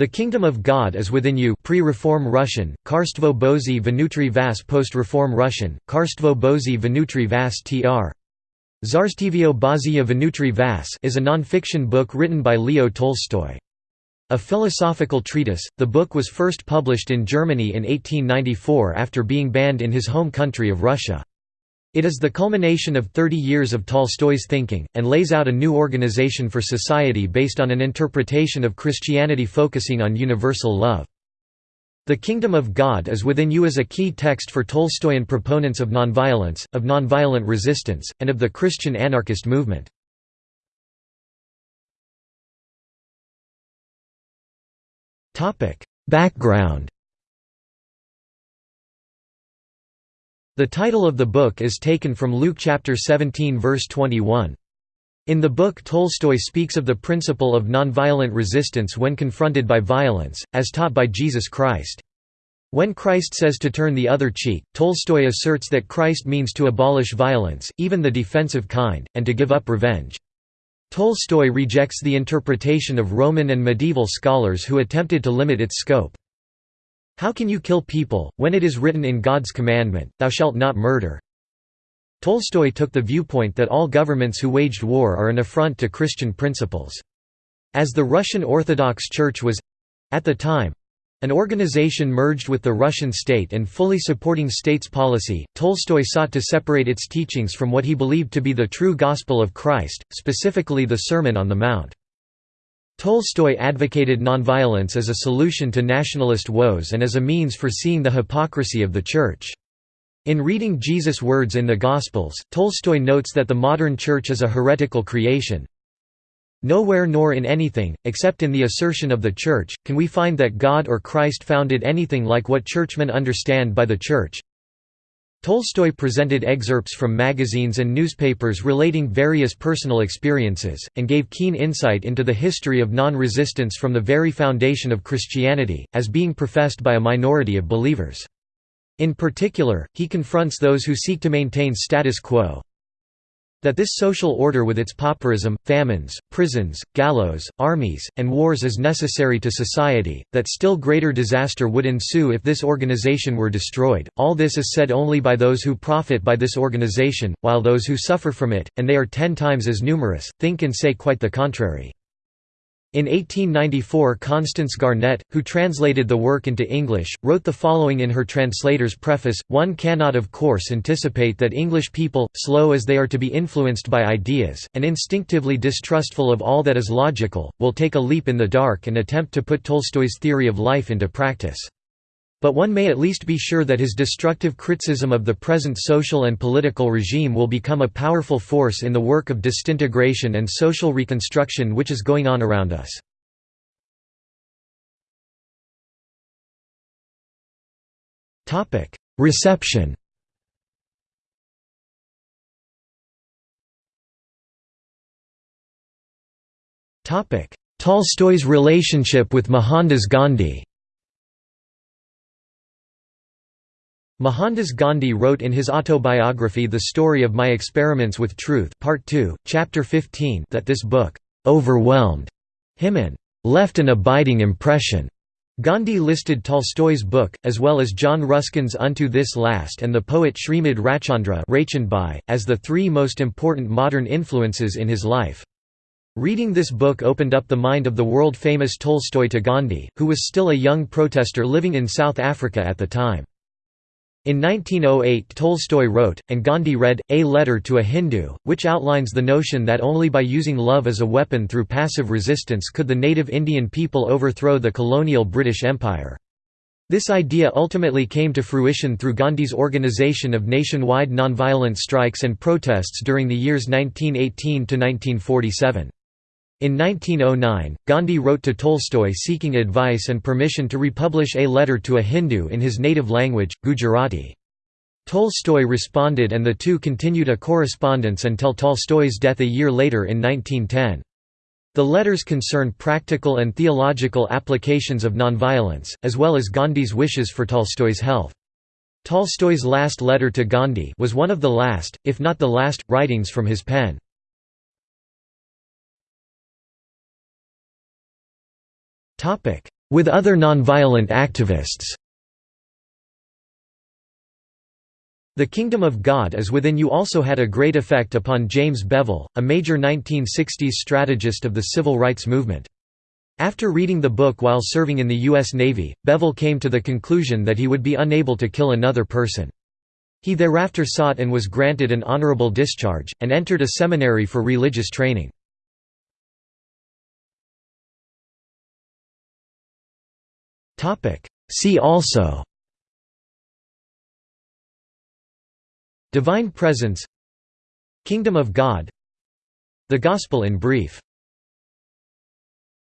The Kingdom of God is within you pre-Reform Russian, Karstvo Bozy Vnutri Vas post-Reform Russian, Karstvo Bozy Vnutri Vas tr. Zarstivio Bazia Vnutri Vas is a non-fiction book written by Leo Tolstoy. A philosophical treatise, the book was first published in Germany in 1894 after being banned in his home country of Russia. It is the culmination of 30 years of Tolstoy's thinking, and lays out a new organization for society based on an interpretation of Christianity focusing on universal love. The Kingdom of God is within you is a key text for Tolstoyan proponents of nonviolence, of nonviolent resistance, and of the Christian anarchist movement. Background The title of the book is taken from Luke chapter 17 verse 21. In the book Tolstoy speaks of the principle of nonviolent resistance when confronted by violence, as taught by Jesus Christ. When Christ says to turn the other cheek, Tolstoy asserts that Christ means to abolish violence, even the defensive kind, and to give up revenge. Tolstoy rejects the interpretation of Roman and medieval scholars who attempted to limit its scope. How can you kill people, when it is written in God's commandment, Thou shalt not murder? Tolstoy took the viewpoint that all governments who waged war are an affront to Christian principles. As the Russian Orthodox Church was—at the time, an organization merged with the Russian state and fully supporting state's policy, Tolstoy sought to separate its teachings from what he believed to be the true gospel of Christ, specifically the Sermon on the Mount. Tolstoy advocated nonviolence as a solution to nationalist woes and as a means for seeing the hypocrisy of the Church. In reading Jesus' words in the Gospels, Tolstoy notes that the modern Church is a heretical creation. Nowhere nor in anything, except in the assertion of the Church, can we find that God or Christ founded anything like what churchmen understand by the Church. Tolstoy presented excerpts from magazines and newspapers relating various personal experiences, and gave keen insight into the history of non-resistance from the very foundation of Christianity, as being professed by a minority of believers. In particular, he confronts those who seek to maintain status quo, that this social order with its pauperism, famines, prisons, gallows, armies, and wars is necessary to society, that still greater disaster would ensue if this organization were destroyed, all this is said only by those who profit by this organization, while those who suffer from it, and they are ten times as numerous, think and say quite the contrary. In 1894 Constance Garnett, who translated the work into English, wrote the following in her translator's preface, One cannot of course anticipate that English people, slow as they are to be influenced by ideas, and instinctively distrustful of all that is logical, will take a leap in the dark and attempt to put Tolstoy's theory of life into practice. But one may at least be sure that his destructive criticism of the present social and political regime will become a powerful force in the work of disintegration and social reconstruction which is going on around us. Reception Tolstoy's relationship with Mohandas Gandhi Mohandas Gandhi wrote in his autobiography The Story of My Experiments with Truth Part 2, Chapter 15 that this book «overwhelmed» him and «left an abiding impression». Gandhi listed Tolstoy's book, as well as John Ruskin's Unto This Last and the poet Srimad Rajchandra as the three most important modern influences in his life. Reading this book opened up the mind of the world-famous Tolstoy to Gandhi, who was still a young protester living in South Africa at the time. In 1908 Tolstoy wrote, and Gandhi read, A Letter to a Hindu, which outlines the notion that only by using love as a weapon through passive resistance could the native Indian people overthrow the colonial British Empire. This idea ultimately came to fruition through Gandhi's organization of nationwide nonviolent strikes and protests during the years 1918–1947. In 1909, Gandhi wrote to Tolstoy seeking advice and permission to republish A Letter to a Hindu in his native language, Gujarati. Tolstoy responded and the two continued a correspondence until Tolstoy's death a year later in 1910. The letters concern practical and theological applications of nonviolence, as well as Gandhi's wishes for Tolstoy's health. Tolstoy's last letter to Gandhi was one of the last, if not the last, writings from his pen. With other nonviolent activists. The Kingdom of God is Within You also had a great effect upon James Bevel, a major 1960s strategist of the civil rights movement. After reading the book while serving in the U.S. Navy, Bevel came to the conclusion that he would be unable to kill another person. He thereafter sought and was granted an honorable discharge, and entered a seminary for religious training. See also Divine Presence Kingdom of God The Gospel in brief